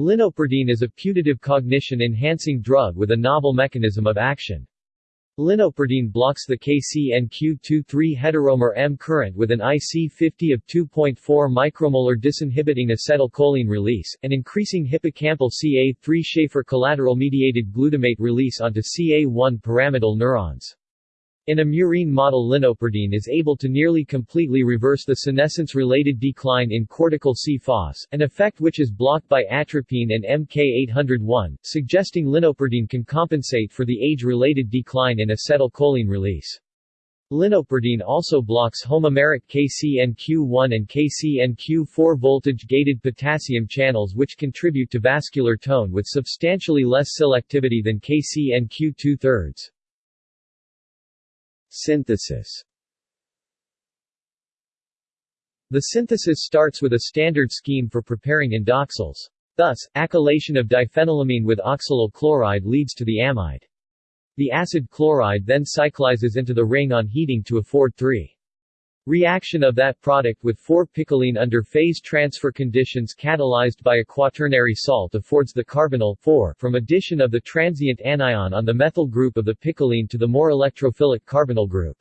Linoperdine is a putative cognition-enhancing drug with a novel mechanism of action. Linoperdine blocks the KCNQ23 heteromer M current with an IC50 of 2.4 micromolar disinhibiting acetylcholine release, and increasing hippocampal CA3 Schaefer collateral-mediated glutamate release onto CA1 pyramidal neurons. In a murine model linoperdine is able to nearly completely reverse the senescence-related decline in cortical C-FOS, an effect which is blocked by atropine and MK801, suggesting linoperdine can compensate for the age-related decline in acetylcholine release. Linoperdine also blocks homomeric KCNQ1 and KCNQ4 voltage-gated potassium channels which contribute to vascular tone with substantially less selectivity than KCNQ2 thirds. Synthesis The synthesis starts with a standard scheme for preparing indoxyls. Thus, acylation of diphenylamine with oxalyl chloride leads to the amide. The acid chloride then cyclizes into the ring on heating to afford 3. Reaction of that product with 4-picoline under phase transfer conditions catalyzed by a quaternary salt affords the carbonyl 4 from addition of the transient anion on the methyl group of the picoline to the more electrophilic carbonyl group.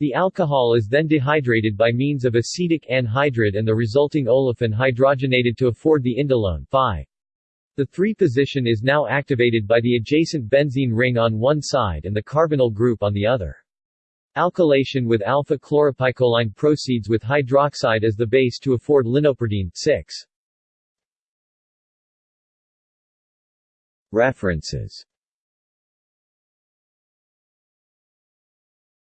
The alcohol is then dehydrated by means of acetic anhydride and the resulting olefin hydrogenated to afford the indolone 5. The 3 position is now activated by the adjacent benzene ring on one side and the carbonyl group on the other. Alkylation with alpha-chloropicoline proceeds with hydroxide as the base to afford linoperdine 6. References